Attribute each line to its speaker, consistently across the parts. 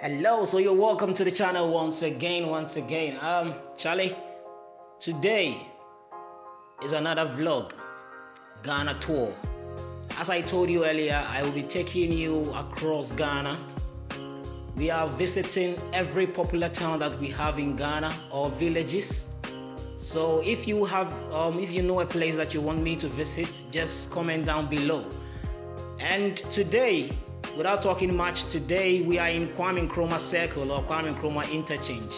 Speaker 1: Hello, so you're welcome to the channel once again, once again. Um, Charlie, today is another vlog, Ghana tour. As I told you earlier, I will be taking you across Ghana. We are visiting every popular town that we have in Ghana or villages. So if you have, um, if you know a place that you want me to visit, just comment down below. And today without talking much, today we are in Kwame Nkrumah Circle or Kwame Nkrumah Interchange.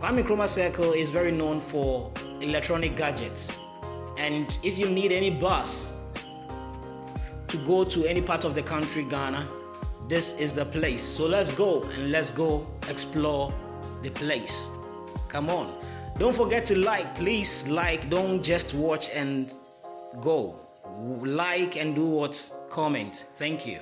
Speaker 1: Kwame Nkrumah Circle is very known for electronic gadgets. And if you need any bus to go to any part of the country, Ghana, this is the place. So let's go and let's go explore the place. Come on. Don't forget to like, please like, don't just watch and go. Like and do what? Comment. Thank you.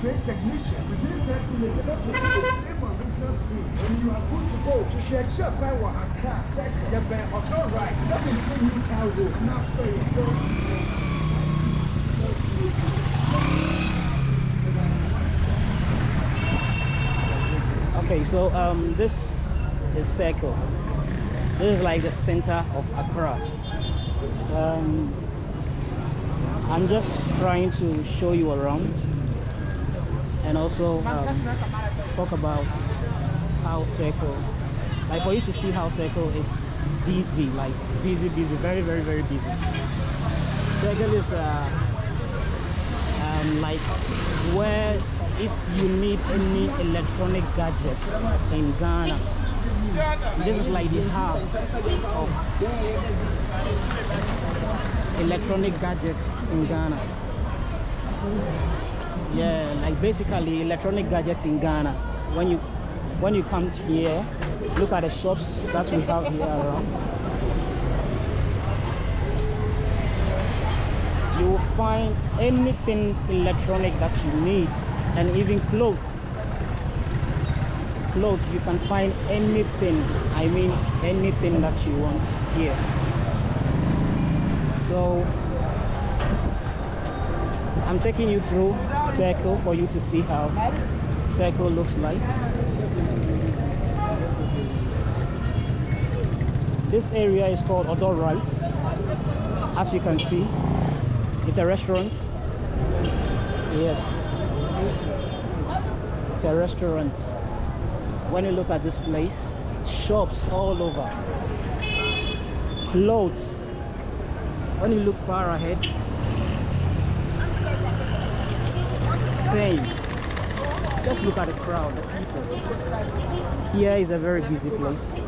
Speaker 2: Trade technician within 30 minutes. And you are good to go. If you accept by what I can, you're better. All right, 17 new cow road. Not fair.
Speaker 1: Okay, so um, this is Circle. This is like the center of Accra. Um, I'm just trying to show you around and also um, talk about how Circle, like for you to see how Circle is busy, like busy, busy, very, very, very busy. Circle is uh, um, like where if you need any electronic gadgets in Ghana, this is like the hub of electronic gadgets in Ghana. Yeah, like basically electronic gadgets in Ghana. When you when you come here, look at the shops that we have here around. You will find anything electronic that you need and even clothes clothes you can find anything i mean anything that you want here so i'm taking you through circle for you to see how circle looks like. This area is called Odor Rice. As you can see it's a restaurant. Yes. It's a restaurant. When you look at this place shops all over. Clothes when you look far ahead same. Just look at the crowd the people. Here is a very busy place.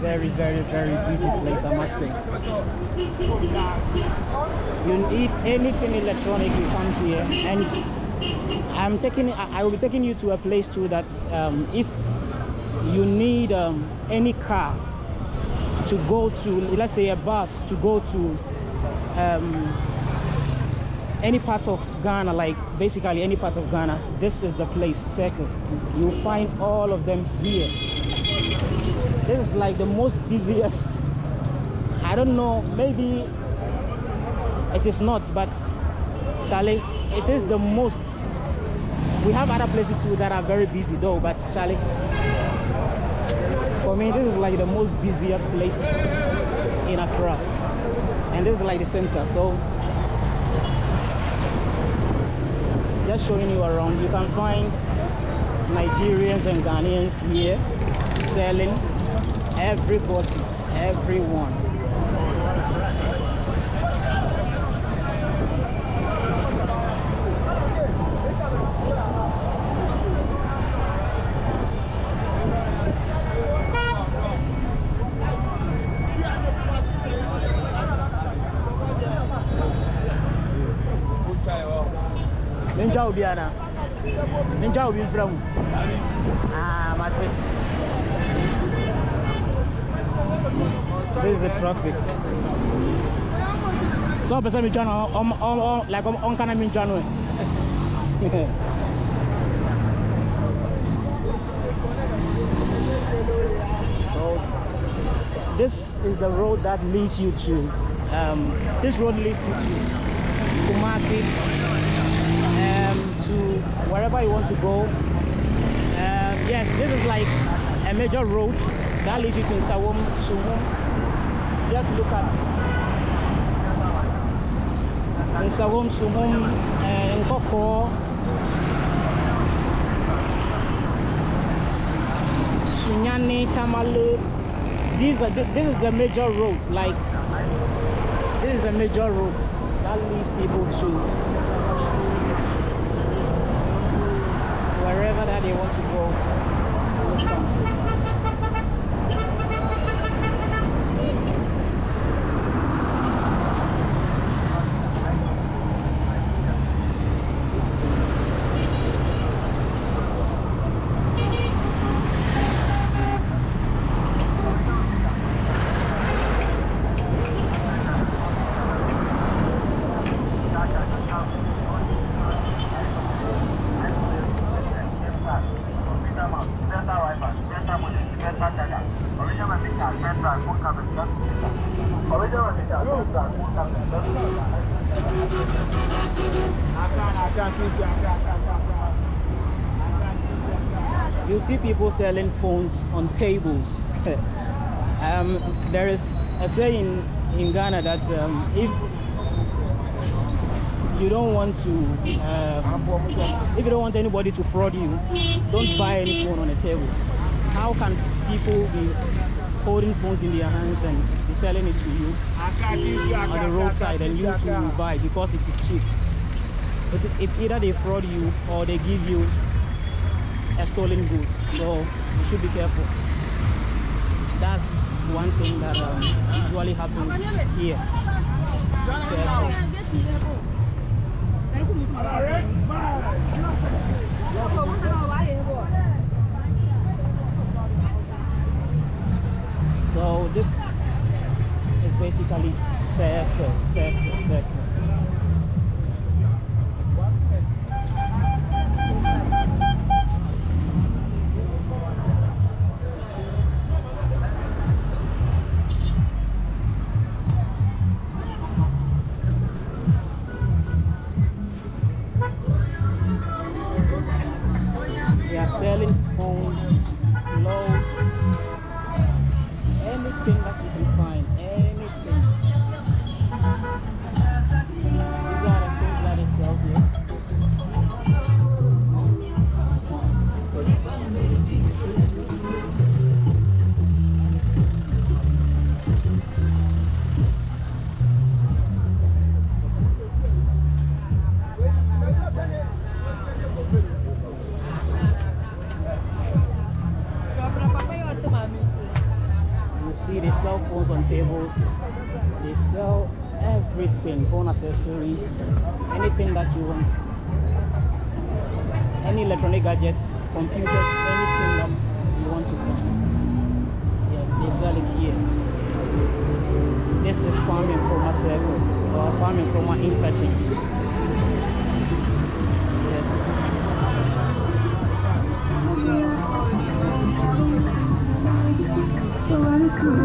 Speaker 1: Very very very very busy place i must say. You need anything electronic you come here and i'm taking i will be taking you to a place too that um, if you need um, any car to go to let's say a bus to go to um, any part of Ghana like basically any part of Ghana this is the place circle. You'll find all of them here. This is like the most busiest. I don't know maybe it is not but Charlie it is the most. We have other places too that are very busy though but Charlie for me this is like the most busiest place in Accra. And this is like the center so just showing you around. You can find Nigerians and Ghanaians here selling everybody everyone Obi. Ninja obi mfra. Ah, mate. This is the traffic. So person me join on like on on kana me join so this is the road that leads you to um, this road leads you to Kumasi um, to wherever you want to go. Um, yes this is like a major road that leads you to Sawum Sumum. Just look at in Sawum Sumum and Nkawkaw Sunyani Tamale. These are this is the major road like this is a major road that leads people to wherever that they want to go in this country you see people selling phones on tables. um, there is a saying in Ghana that um, if you don't want to, um, if you don't want anybody to fraud you, don't buy any phone on a table. How can people be holding phones in their hands and be selling it to you on the roadside and you to buy because it is cheap? It's, it's either they fraud you or they give you a stolen goods. So you should be careful. That's one thing that um, usually happens here. Circles. So this is basically circle, circle, circle. Accessories, anything that you want. Any electronic gadgets, computers, anything that you want to buy. Yes, they sell it here. This is Kwame Nkrumah Circle or Kwame Nkrumah Interchange.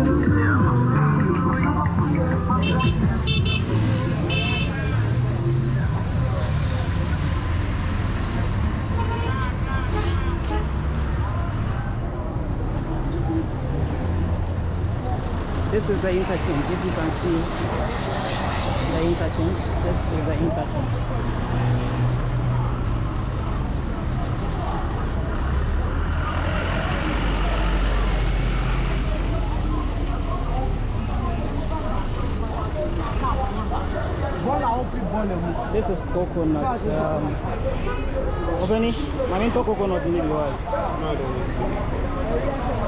Speaker 1: Yes. Is the interchange. If you can see the interchange, this is the interchange. This is coconut. Um, Obeni, maminto coconut ni liwa.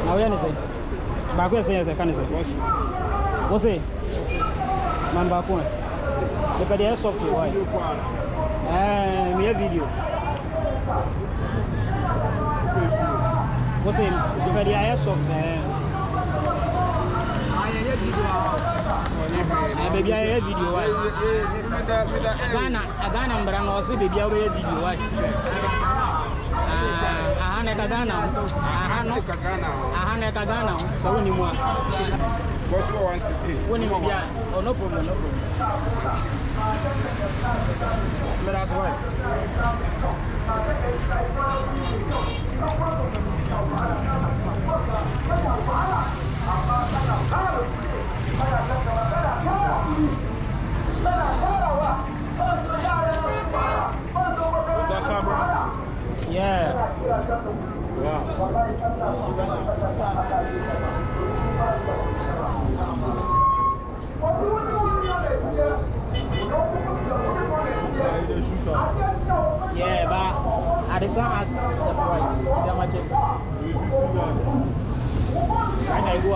Speaker 1: Na wewe ni sasa. Bakwe é yese, kani se. é Man bakwe. você de soft to why? Eh, mi video. Wose, depe de soft eh. baabi a yɛyɛ eh, video wa ghana ghana mbra na um baabi a wobɛyɛ video vídeo Ah, aha na ɛka ghana ho aha no aha na ɛka ghana ho sɛ wonim a wonim bia oh, no problem no problem. Yeah yeah but adesina ask the price how much it right now you go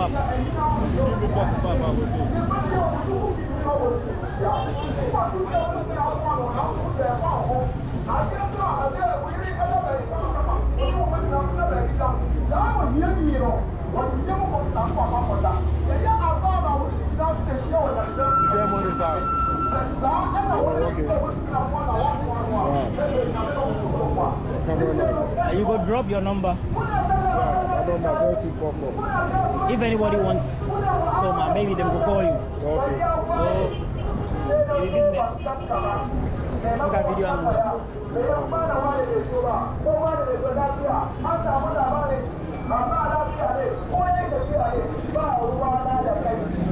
Speaker 1: up Uh, you go drop your number. If anybody wants some uh, maybe they will call you. Okay. so be business. Look at video and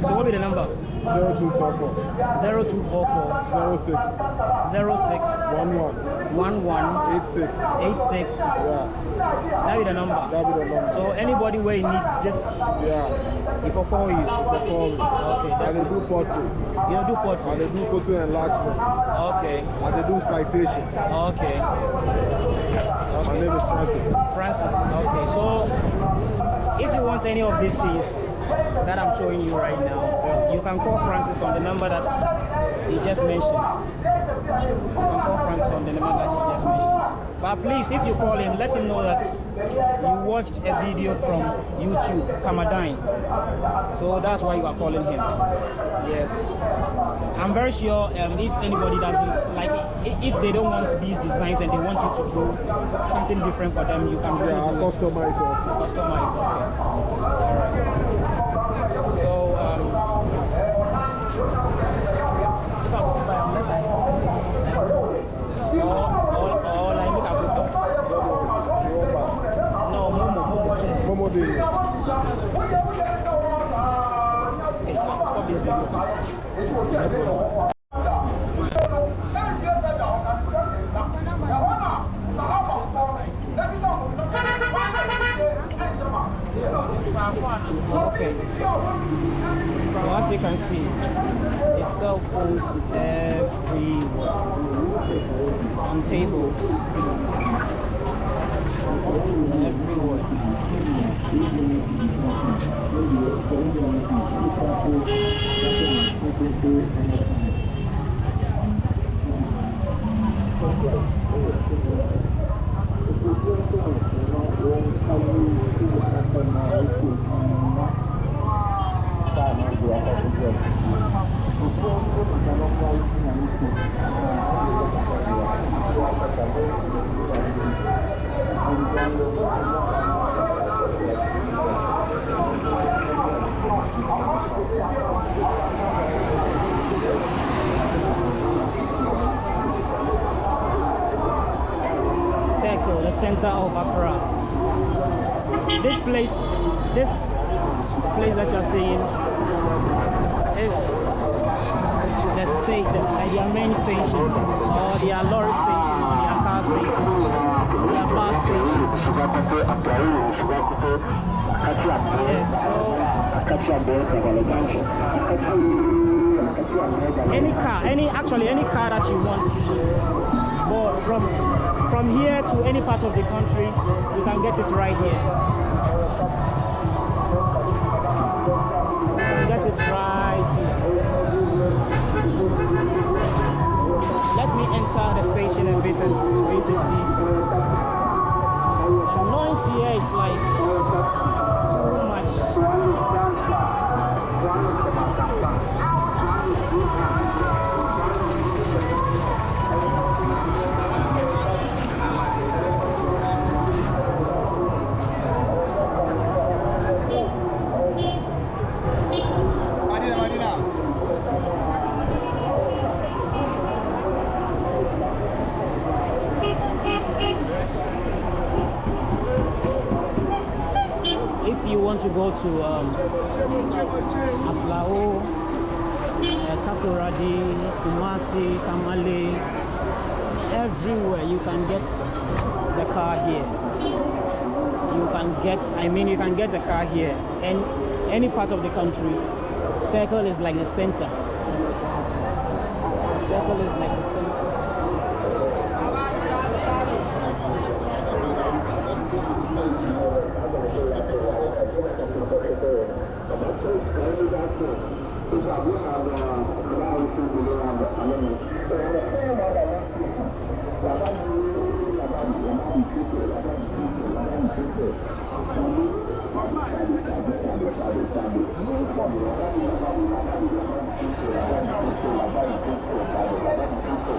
Speaker 1: so what be the number 0244 06 11 86 that be the number. That be the number. So anybody where you need just yeah. if I call you. Okay
Speaker 3: I
Speaker 1: that,
Speaker 3: dey do portrait,
Speaker 1: you know do portrait
Speaker 3: dey do photo enlargement,
Speaker 1: okay.
Speaker 3: I dey do citation.
Speaker 1: okay.
Speaker 3: My name is Francis.
Speaker 1: Francis. Okay, so if you want any of these things that I'm showing you right now, you can call Francis on the number that he just mentioned. You can call Francis on the number that he just mentioned. But please, if you call him, let him know that you watched a video from YouTube, Kamadine. So that's why you are calling him. Yes. I'm very sure um, if anybody doesn't like, if they don't want these designs and they want you to do something different for them, you can
Speaker 3: Yeah,
Speaker 1: do it.
Speaker 3: customize it.
Speaker 1: customize. Okay. All right. So um, if I go to buy, unless I or or or like make a go down. No, Momo, Momo.
Speaker 3: Momo dey.
Speaker 1: Hey, stop this video. Okay. So as you can see, the cell phones everywhere on tables. Everywhere. Circle, the center of Accra. This place, this place that you're seeing is the state, like their main station, or their lorry station, or their car station, their bus station. Yes, so any car, any actually any car that you want to board from from here to any part of the country, you can get it right here. You get it right here. Let me enter the station and for you to. The noise here is like too much.
Speaker 4: Go to um, Aflao, uh, Takoradi, Kumasi, Tamale, everywhere you can get the car here. You can get, I mean, you can get the car here. And any part of the country, Circle is like the center. Circle is like the center.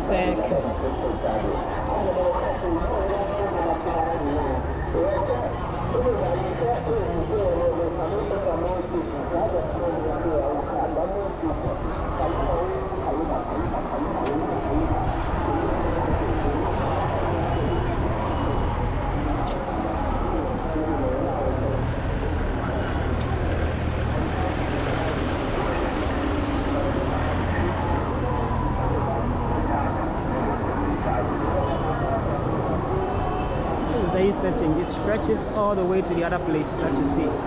Speaker 4: Circle. It stretches all the way to the other place that you see.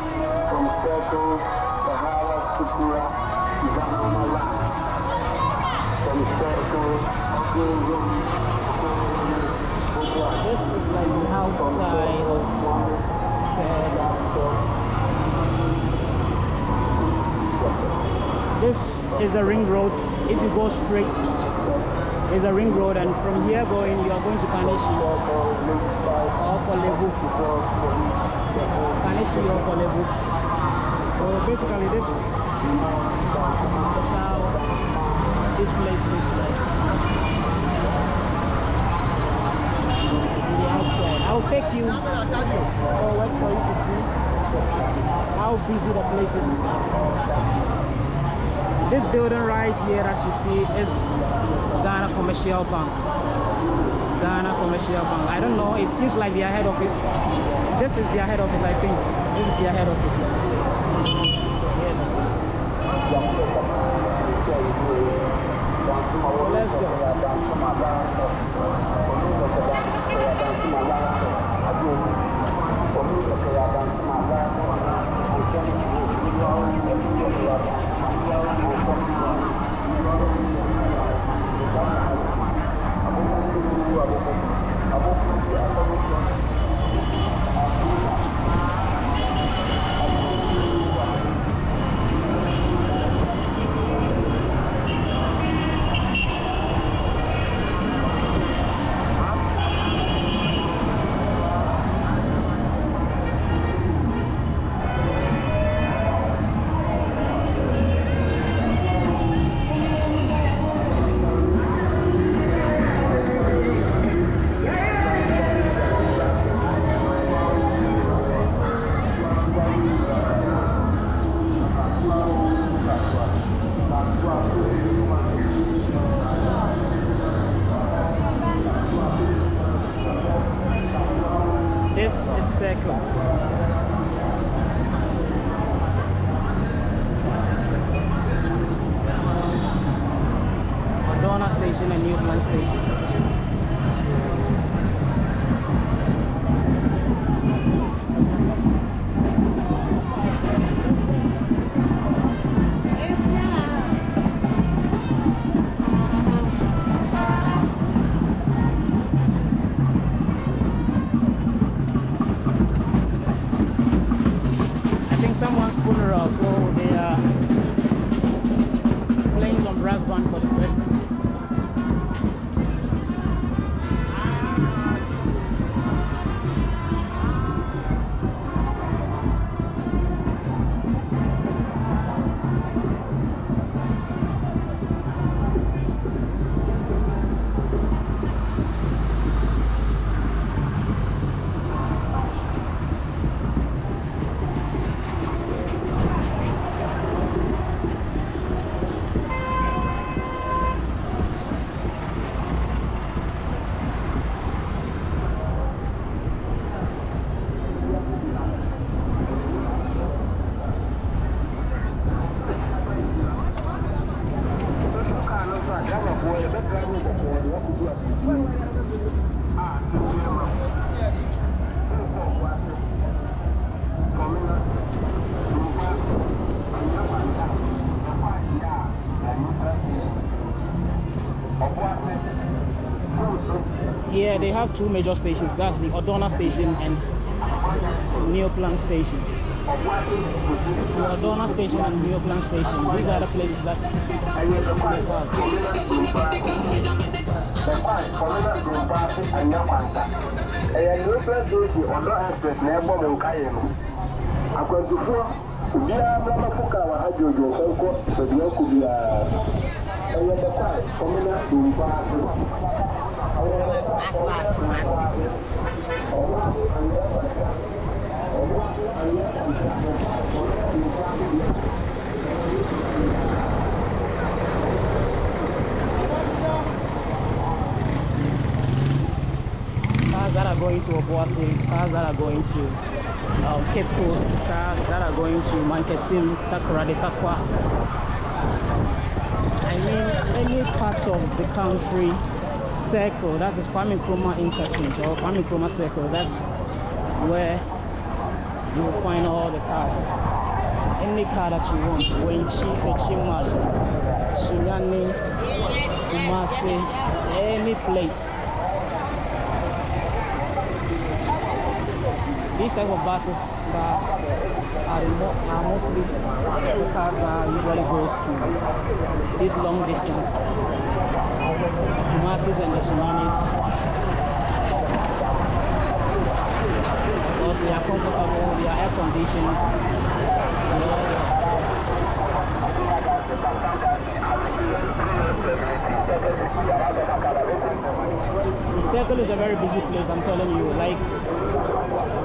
Speaker 1: From circle, Sahara Supura, Zamana Last. From circle, I do
Speaker 4: This is like the outside of Seda. This is the ring road. If you go straight, is a ring road, and from here going, you are going to Kaneshie or Kolebu. Kaneshie or Korle Bu. So basically, this is how this place looks like. the outside. I'll take you forward for you to see how busy the place is. This building right here that you see is Ghana Commercial Bank. Ghana Commercial Bank. I don't know, it seems like their head office. This is their head office, I think. This is their head office. So let's go. This they
Speaker 1: have two major stations. That's the Odawna station and Neoplan station. The Odawna station and Neoplan station. These are the places that
Speaker 4: akwantufoɔ obiara mmara kaa
Speaker 1: Cars that are going to Obuasi, cars that are going to um, Cape Coast, cars that are going to Mankesim, Takoradi, Tarkwa. I mean, any part of the country circle, that's the Kwame Nkrumah interchange or Kwame Nkrumah circle, that's where you will find all the cars. Any car that you want, Wenchi, Fechimali, Sunyani, Kumasi, any place. These type of buses that are, mo- are mostly the cars that usually goes to this long distance. Masses and the tsunamis. Because they are comfortable, they are air conditioned. know, Circle is a very busy place, I'm telling you. Like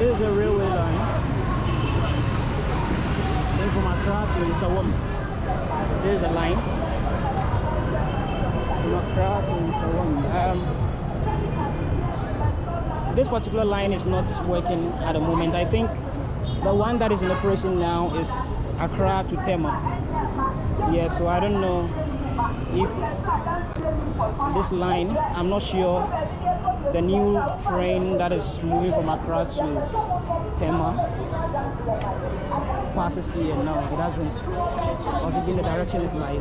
Speaker 1: This is a railway line. Then from Accra to Nsawam. This is the line. From Accra to Nsawam. Um, this particular line is not working at the moment. I think the one that is in operation now is Accra to Tema. Yeah, so I don't know if this line, I'm not sure the new train that is moving from Accra to Tema passes here. No, it doesn't. Because again, the direction is like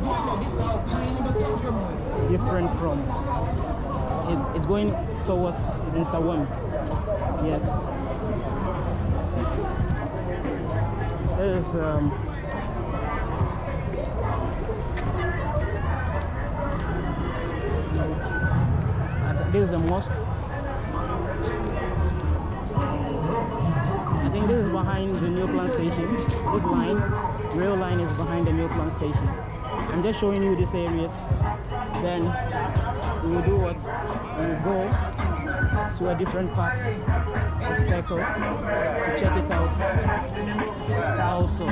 Speaker 1: different from. It, it's going towards Nsawam. Yes. This is um, this is a mosque. I think this is behind the Neoplan station. This line, rail line is behind the Neoplan station. I'm just showing you these areas. Then we will do what? We will go to a different part of circle to check it out. Also.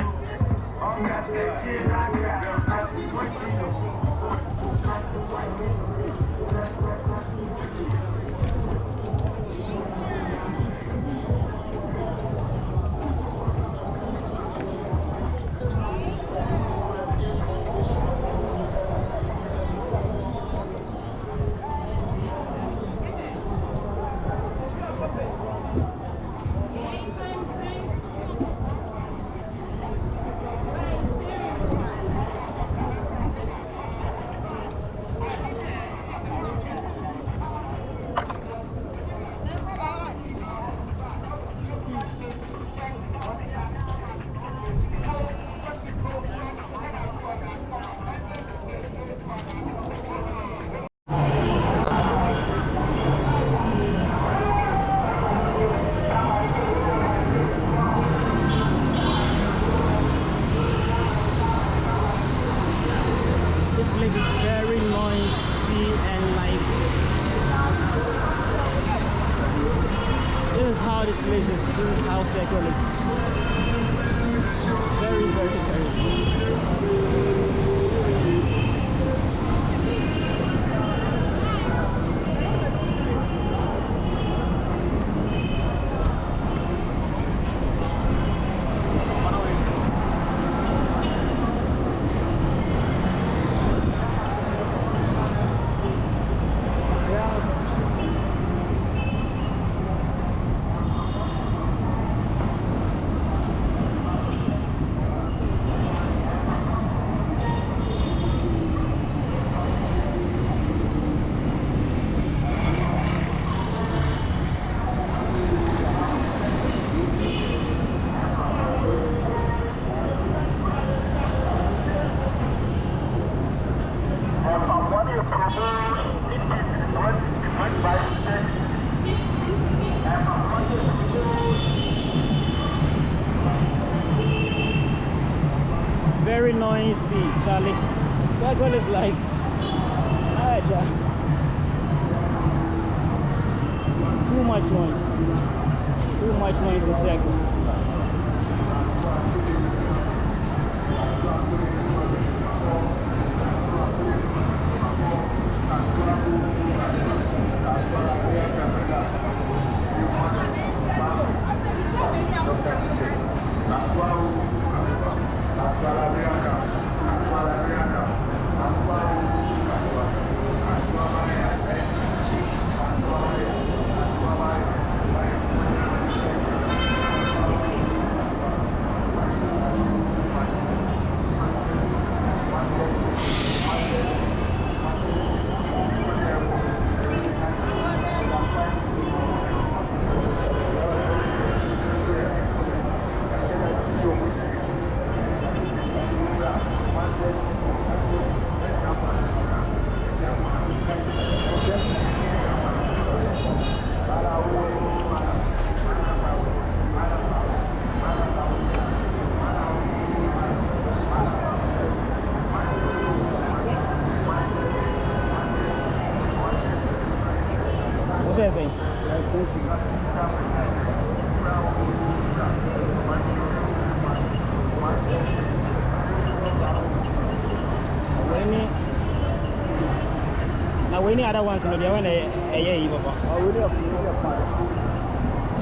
Speaker 1: other ones maybe I
Speaker 3: want to hear you. I would have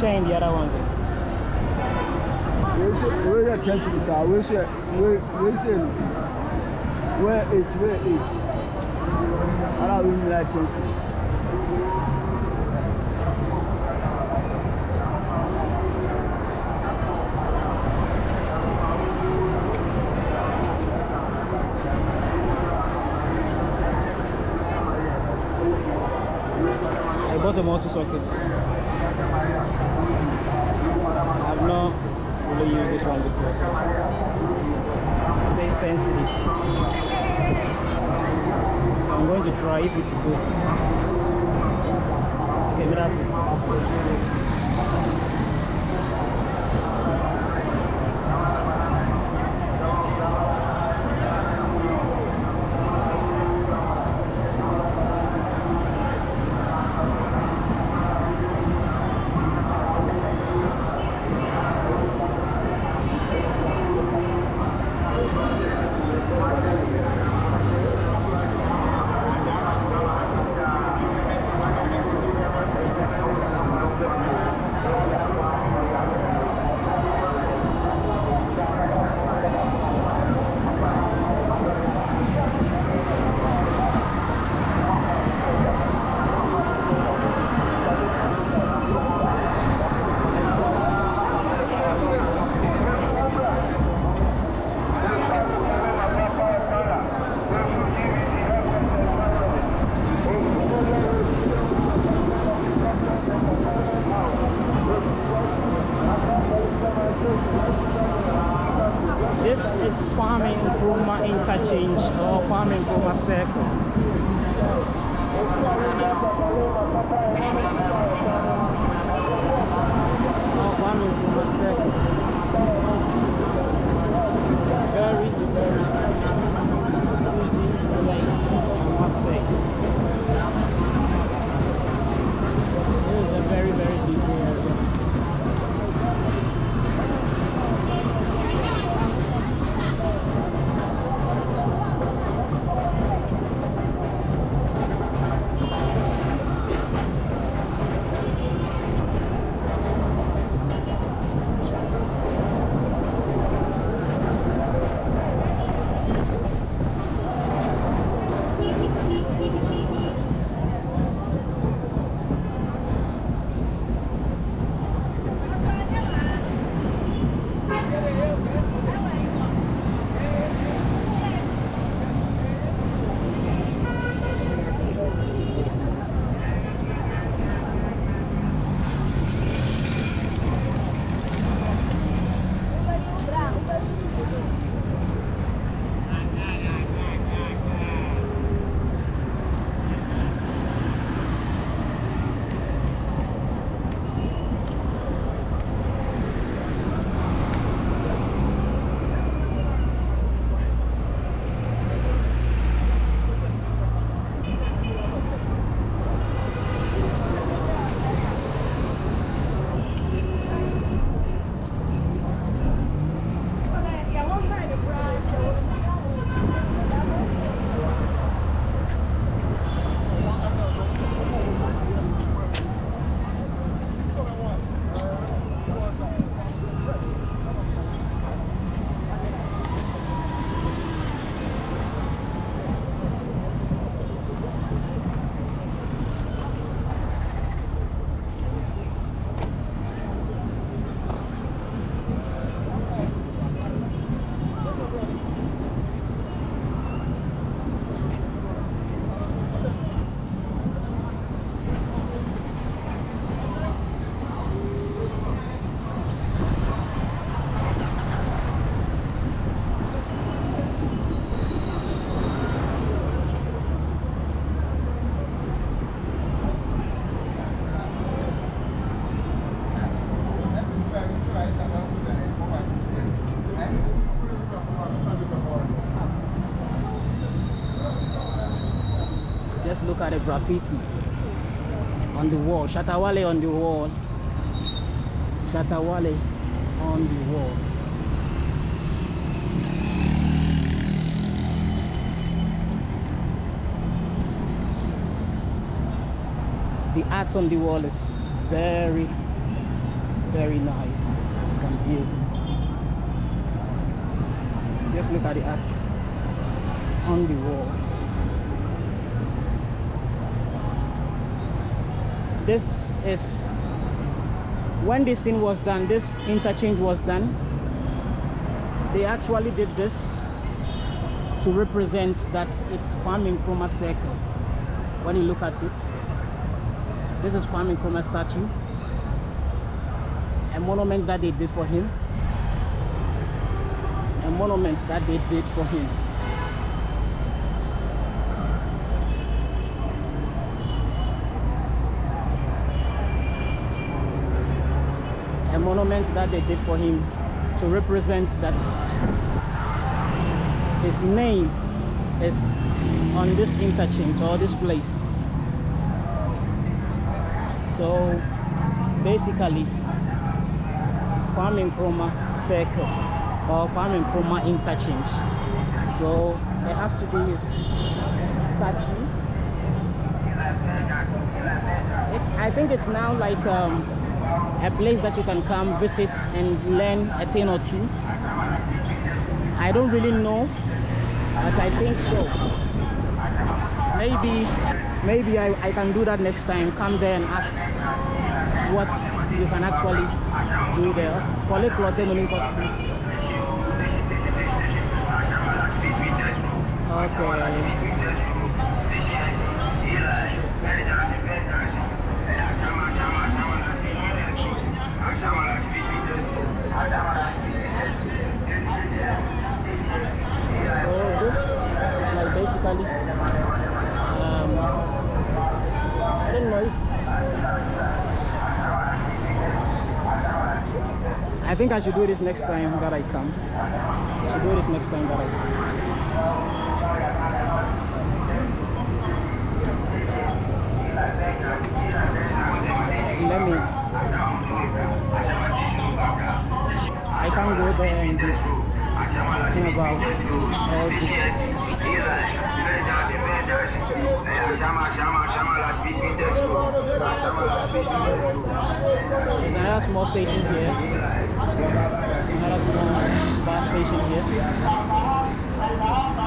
Speaker 1: Change the other ones.
Speaker 3: Where
Speaker 1: is the chance is? Where is it? Where it? Where is it? I don't like changing. private book. Okay, gracias. Look at the graffiti on the wall. Shatta Wale on the wall. Shatta Wale on the wall. The art on the wall is very, very nice and beautiful. Just look at the art on the wall. This is when this thing was done, this interchange was done. They actually did this to represent that it's Kwame Nkrumah circle. When you look at it, this is Kwame Nkrumah statue, a monument that they did for him, a monument that they did for him. A monument that they did for him to represent that his name is on this interchange or this place. So basically, Kwame Nkrumah Circle or Kwame Nkrumah Interchange. So there has to be his statue. It, I think it's now like um, a place that you can come visit and learn a thing or two. I don't really know, but I think so. Maybe maybe I, I can do that next time come there and ask what you can actually do there Kole Please. okay so this is like basically um, I don't know if I think I should do this next time that I come. I should do this next time that I come. Let me. I can't go there and do about all this. There's another small station here. Another small bus station here.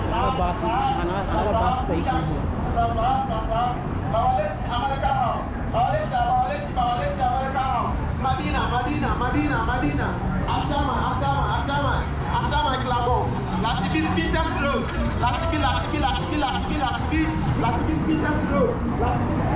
Speaker 1: Another bus, another bus station here.
Speaker 2: Madina, Madina, Madina, Madina. Peters Road. Latifi, Latifi, Latifi, Latifi Peters Road. Latifi Peters Road.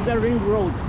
Speaker 1: Is the ring road.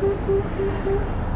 Speaker 1: So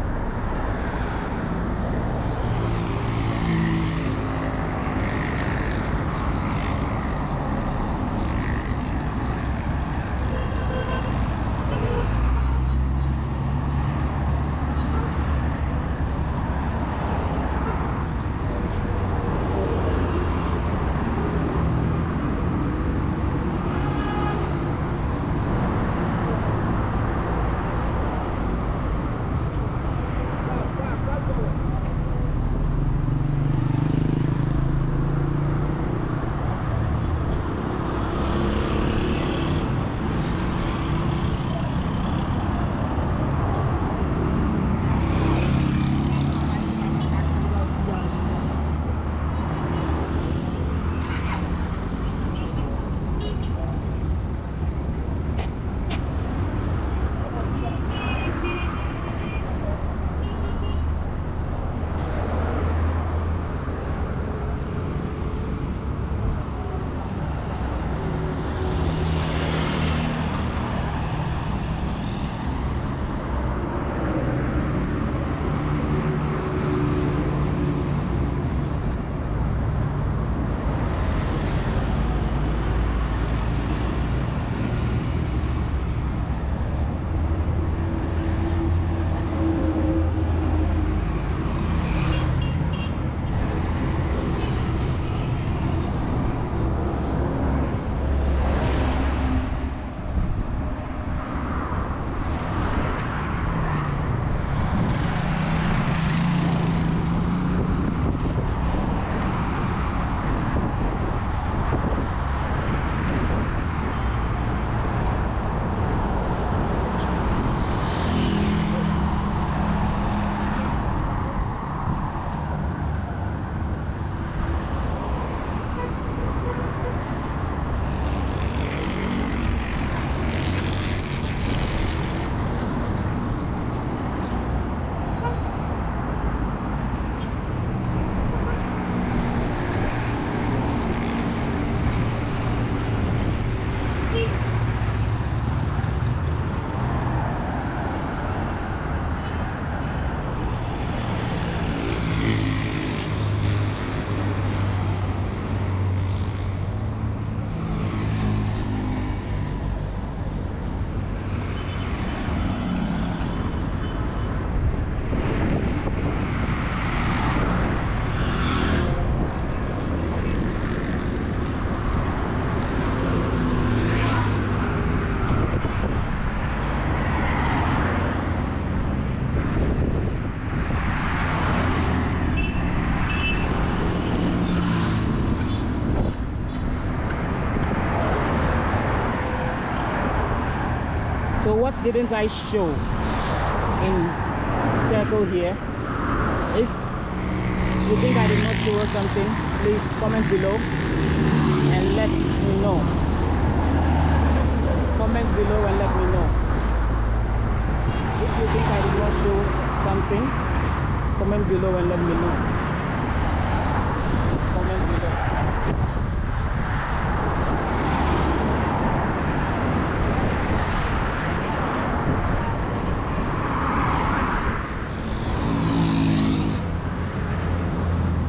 Speaker 1: what didn't I show in circle here? If you think I did not show something, please comment below and let me know. Comment below and let me know. If you think I did not show something, comment below and let me know. Comment below.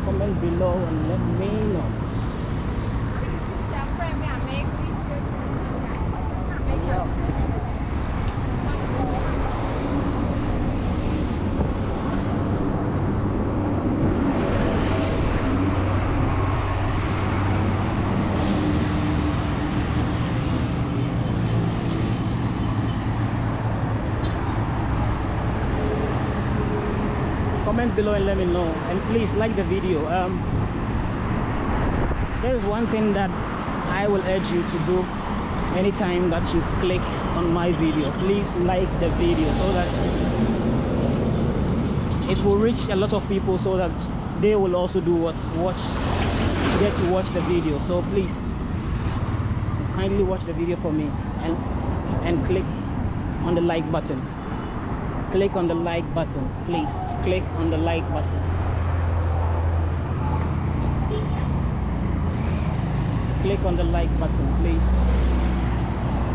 Speaker 1: Comment below and let me know. comment below and let me know and please like the video. Um there is one thing that i will urge you to do anytime that you click on my video. Please like the video so that it will reach a lot of people so that they will also do what watch get to watch the video. So please kindly watch the video for me and and click on the like button click on the like button please. Click on the like button. Click on the like button please.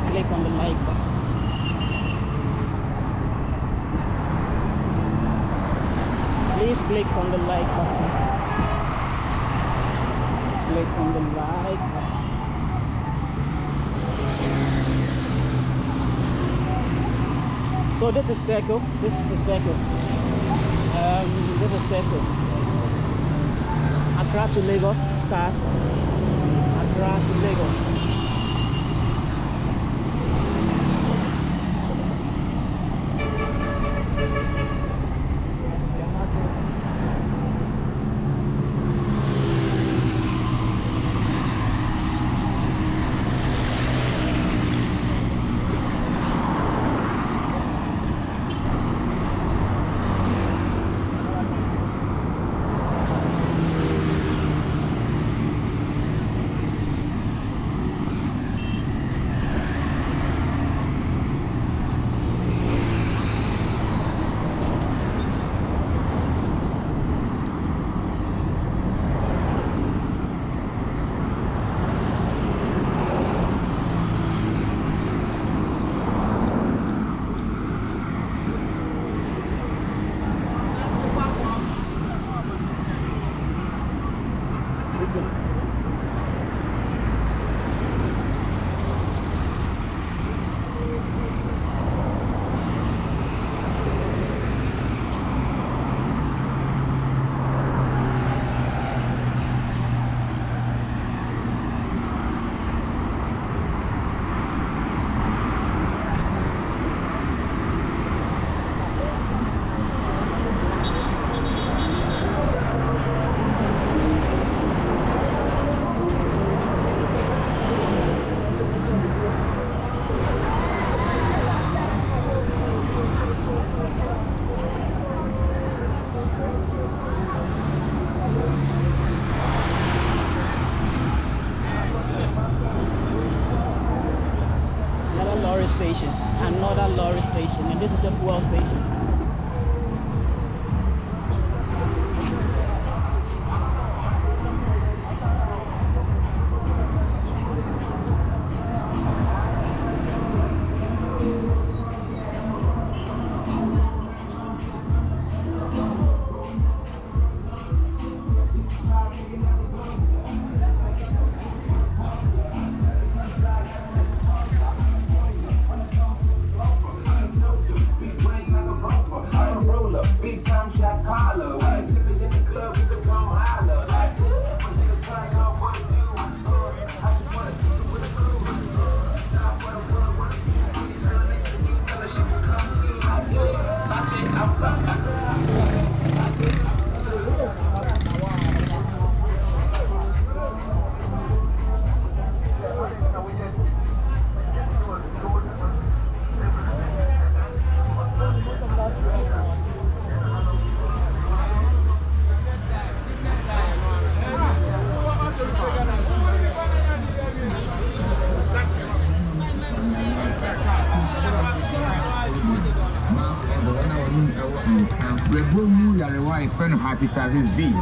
Speaker 1: Click on the like button. Please click on the like button. Click on the like button. So this is circle. This is the circle. Um, this is circle. Accra to Lagos, pass. Accra to Lagos.
Speaker 5: it as his bead.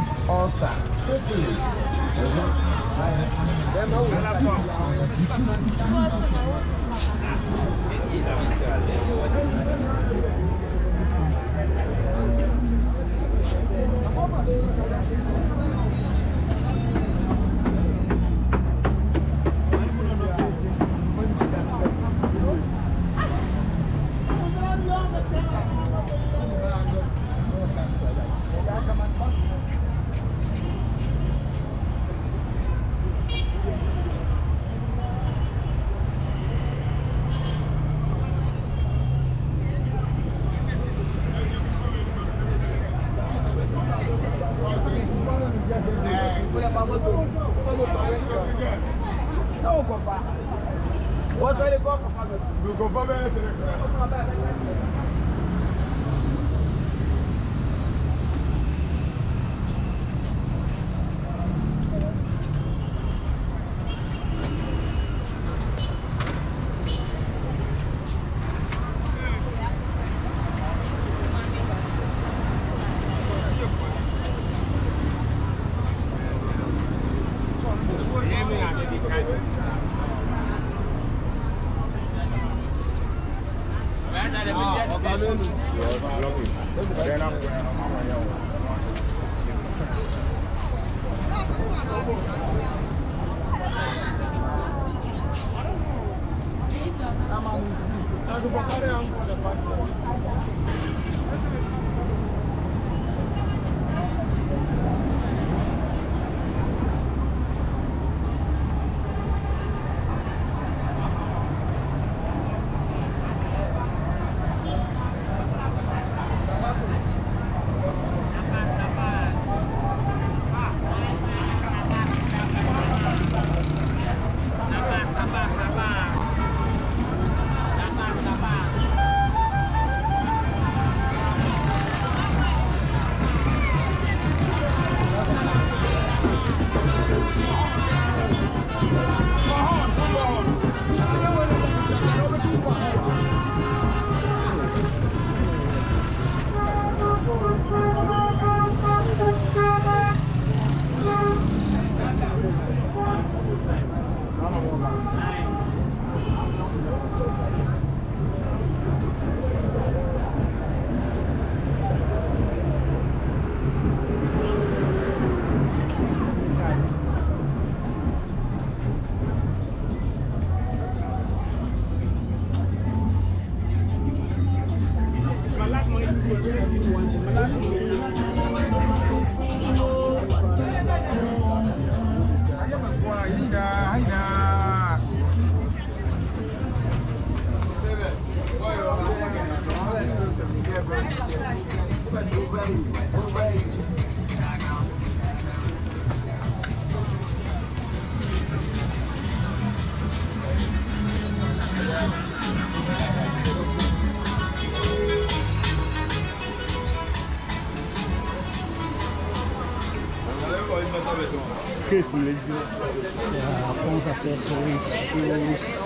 Speaker 3: Case lè di.
Speaker 1: Yeah, phones, accessories, shoes.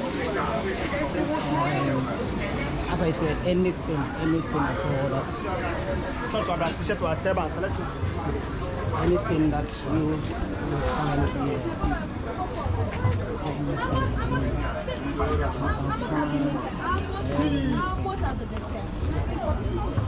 Speaker 1: Um, as I said, anything, anything at all that's
Speaker 3: Sọ́ọ̀sì àbúrà t-shirt wa tẹ́ bá ń selection.
Speaker 1: anything that's new, you will find here. You